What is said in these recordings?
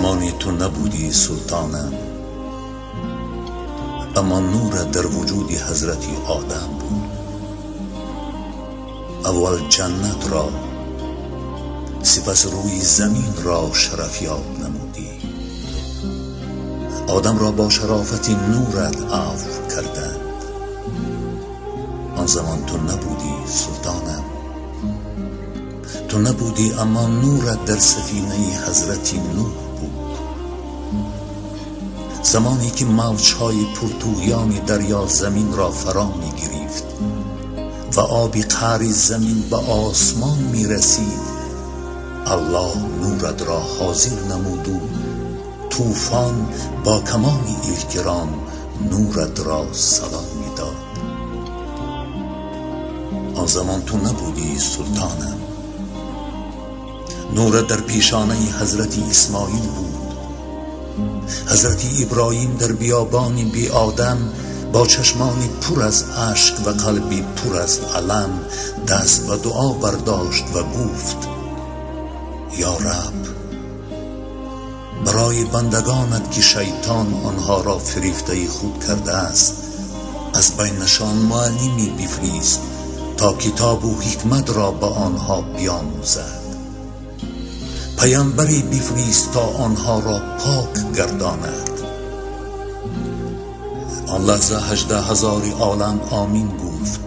زمانی تو نبودی سلطانم اما نور در وجود حضرتی آدم بود. اول جنت را سپس روی زمین را شرفیاب نمودی. آدم را با شرافت نورت عفو کردند. آن زمان تو نبودی سلطانم. تو نبودی اما نورت در سفینه حضرتی نوح. بود زمانی که موجهای پرتویان دریا زمین را فرا می گرفت و آبی قعر زمین به آسمان می رسید الله نورت را حاضر نمود و طوفان با کمان احترام نورت را صدا می داد آن زمان تو نبودی سلطانم. نورت در پیشانه حضرت اسماعیل بود. حضرت ابراهیم در بیابان بی آدم با چشمانی پر از عشق و قلبی پر از علم دست و دعا برداشت و گفت یا رب برای بندگانت که شیطان آنها را فریفته خود کرده است از بینشان معلمی بفریست تا کتاب و حکمت را به آنها بیاموزد. پیامبری بفریست تا آنها را پاک گرداند. آن لحظه هجده هزار عالم آمین گفت.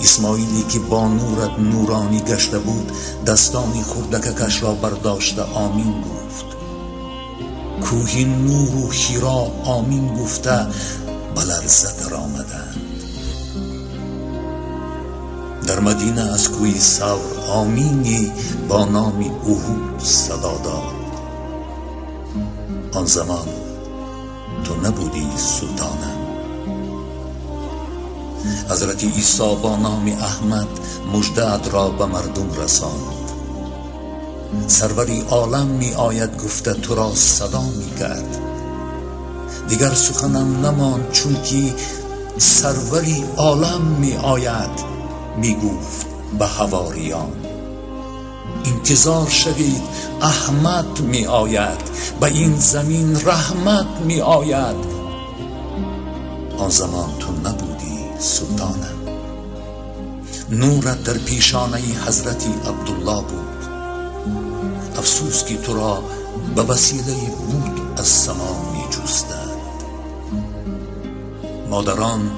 اسماعیلی که با نورت نورانی گشته بود دستانی کش را برداشته آمین گفت. کوهی نور و خیرا آمین گفته بلرزه در آمدند در مدینه از کوی سور آمینی با نام اوهود صدا داد. آن زمان تو نبودی سلطانم. حضرت عیسی با نام احمد مجدد را به مردم رساند. سروری عالم می آید گفته تو را صدا می کرد. دیگر سخنم نمان چون که سروری عالم می آید. می گفت به هواریان انتظار شوید احمد می آید به این زمین رحمت می آید آن زمان تو نبودی سلطانم. نورت در پیشانه حضرت عبدالله بود. افسوس که تو را به وسیله بود از سما می جستند مادران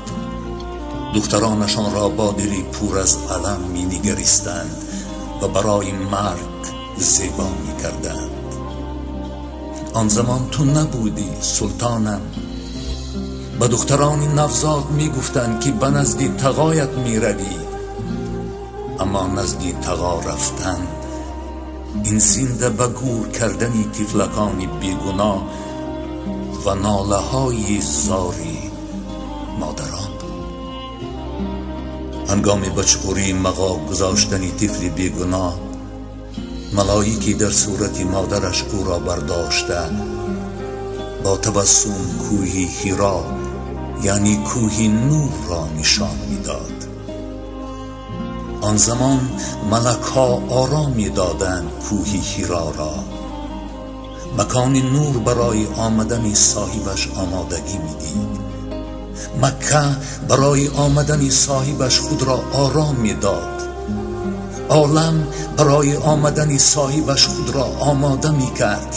دخترانشان را با دلی پور از علم می نگریستند و برای مرگ زیبا می کردند آن زمان تو نبودی سلطانم. به دختران نفزاد می گفتند که به نزدی تقایت می روی اما نزدی تقا رفتن این زنده به گور کردنی تفلکانی بیگناه و ناله های زاری مادران هنگام بچخوری مقا گذاشتنی طفل بیگناه ملائکی در صورت مادرش او را برداشته با تبسم کوهی هیرا یعنی کوهی نور را نشان می‌داد. آن زمان ملک ها آرام می‌دادند کوهی هیرا را. مکان نور برای آمدن صاحبش آمادگی می‌دید. مکه برای آمدن صاحبش خود را آرام می داد عالم برای آمدن صاحبش خود را آماده می کرد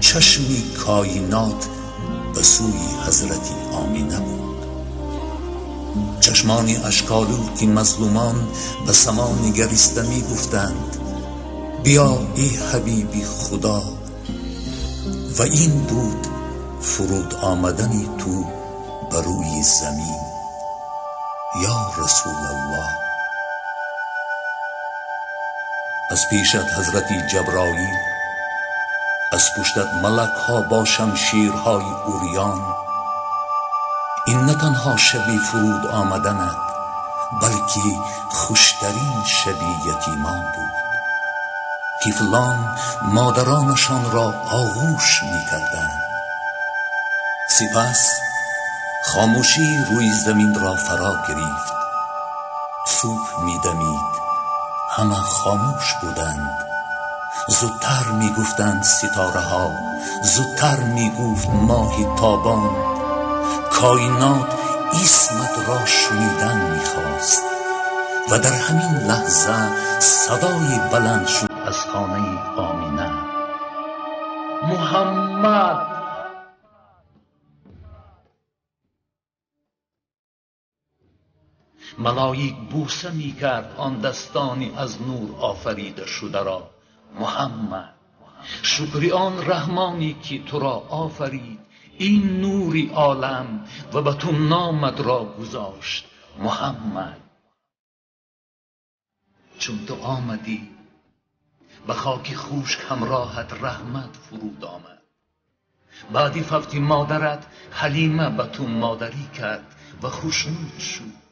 چشمی کائنات به سوی حضرت آمینه بود. چشمانی اشکالو که مظلومان به سما نگریسته می گفتند بیا ای حبیبی خدا و این بود فرود آمدنی تو بروی زمین. یا رسول الله. از پیشت حضرت جبرائیل از پشتت ملک ها با شمشیرهای اوریان این نه تنها شبی فرود آمدند بلکه خوشترین شبی یتیمان بود فلان مادرانشان را آغوش می کردند سپس خاموشی روی زمین را فرا گرفت. صبح می دمید. همه خاموش بودند. زودتر می گفتند ستاره ها. زودتر می گفت ماهی تابان. کائنات اسمت را شنیدن می خواست. و در همین لحظه صدای بلند شد. از خانه آمینه. محمد! ملایک بوسه می کرد آن دستانی از نور آفریده شده را. محمد شکری آن رحمانی که تو را آفرید. این نوری عالم و به تو نامد را گذاشت. محمد. چون تو آمدی به خاک خوشک همراهت رحمت فرود آمد. بعدی فوت مادرت حلیمه به تو مادری کرد و خوشنود شد.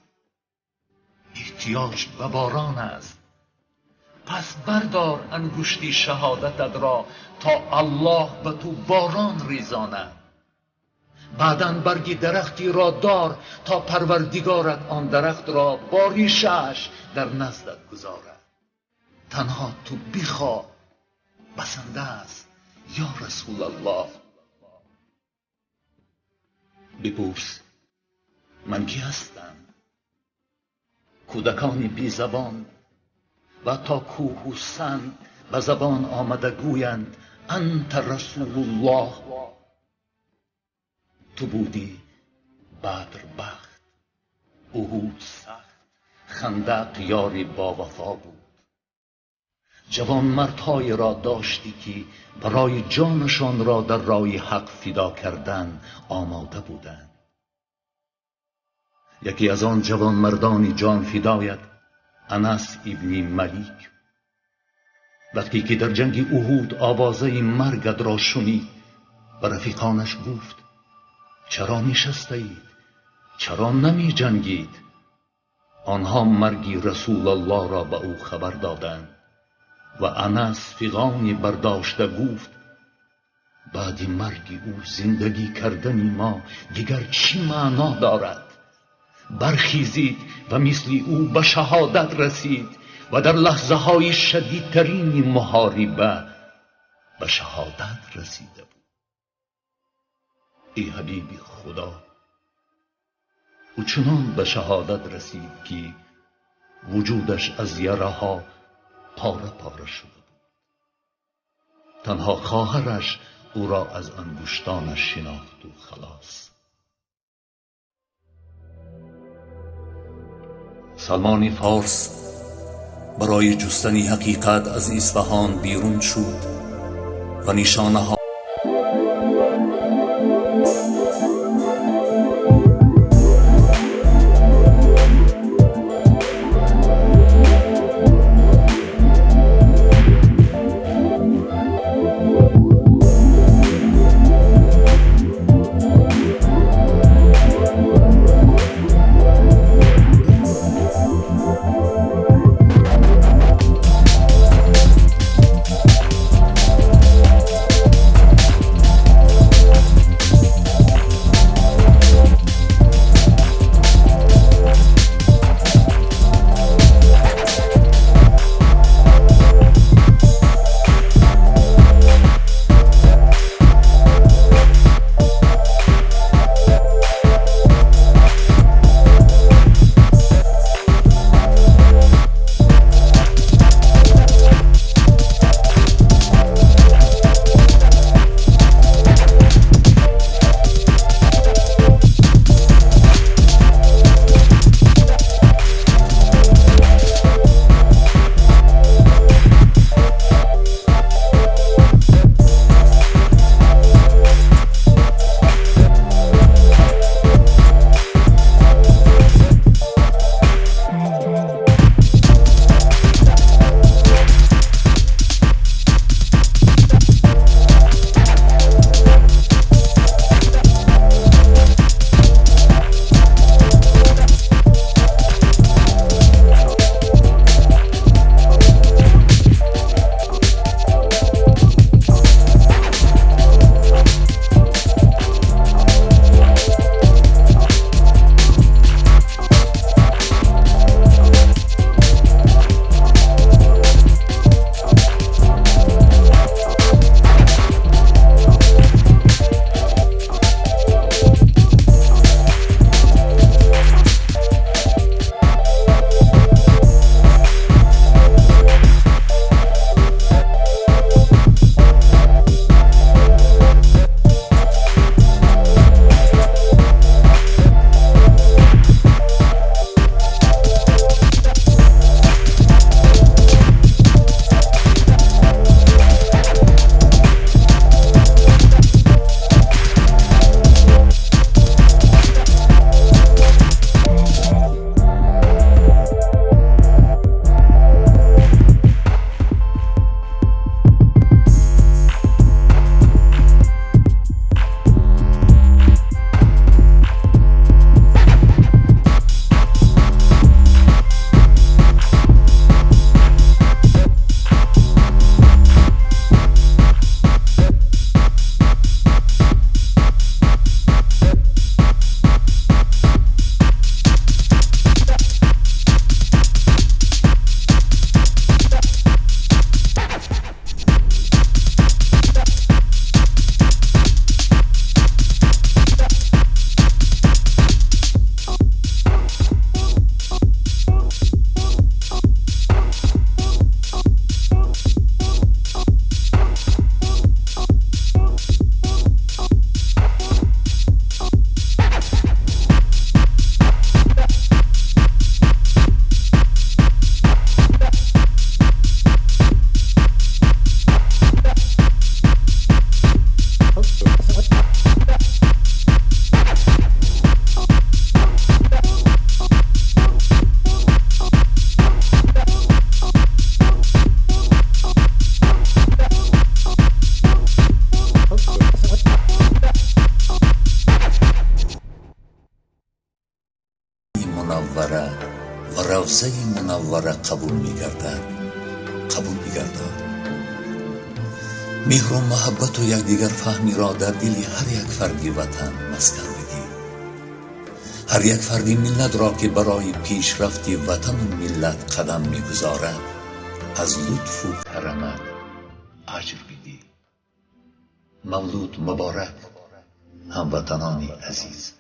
احتیاج به باران است. پس بردار انگشتی شهادتت را تا الله به تو باران ریزاند. بعدا برگی درختی را دار تا پروردگارت آن درخت را با ریشش در نزدت گذارد. تنها تو بخواه بسنده است یا رسول الله. بپرس من کی هستم؟ کودکانی بی زبان و تا کوه و سنگ به زبان آمده گویند انت رسول الله. تو بودی بدر بخت احود سخت خندق یاری با وفا بود. جوان مردهای را داشتی که برای جانشان را در راه حق فدا کردن آماده بودند. یکی از آن جوان مردانی جان فدایت انس ابن ملیک. وقتی که در جنگ احود آوازه مرگت را شنید به رفیقانش گفت چرا نشسته اید چرا نمی جنگید؟ آنها مرگی رسول الله را به او خبر دادند و انس فیغانی برداشته گفت بعد مرگ او زندگی کردن ما دیگر چی معنا دارد؟ برخیزید و مثل او به شهادت رسید و در لحظه های شدیدترین محاربه به شهادت رسیده بود. ای حبیب خدا او چنان به شهادت رسید که وجودش از یره ها پاره پاره شده بود. تنها خواهرش او را از انگشتانش شناخت و خلاص سلمان فارس برای جستن حقیقت از اصفهان بیرون شد و نشانه ها منوره و روزه منوره قبول میگردد. قبول میگردد. مهر و محبت و یکدیگر فهمی را در دل هر یک فردی وطن مسکن بگیر هر یک فردی ملت را که برای پیشرفت وطن و ملت قدم می‌گذارد از لطف و کرمت اجر بدی مولود مبارک هموطنان عزیز.